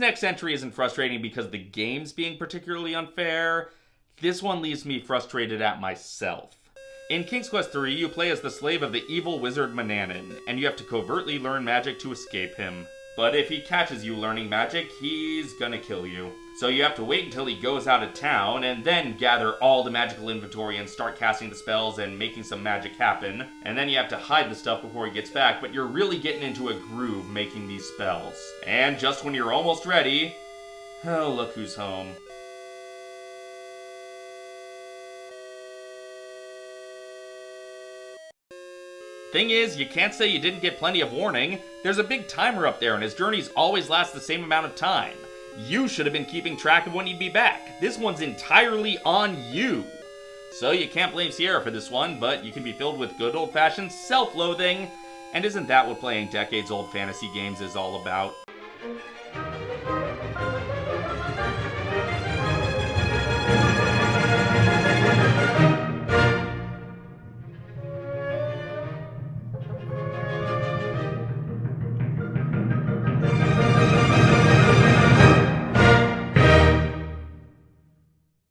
next entry isn't frustrating because the game's being particularly unfair. This one leaves me frustrated at myself. In King's Quest III, you play as the slave of the evil wizard Manannan, and you have to covertly learn magic to escape him. But if he catches you learning magic, he's gonna kill you. So you have to wait until he goes out of town and then gather all the magical inventory and start casting the spells and making some magic happen. And then you have to hide the stuff before he gets back, but you're really getting into a groove making these spells. And just when you're almost ready, oh, look who's home. Thing is, you can't say you didn't get plenty of warning. There's a big timer up there, and his journeys always last the same amount of time. You should have been keeping track of when he'd be back. This one's entirely on you. So you can't blame Sierra for this one, but you can be filled with good old fashioned self loathing. And isn't that what playing decades old fantasy games is all about?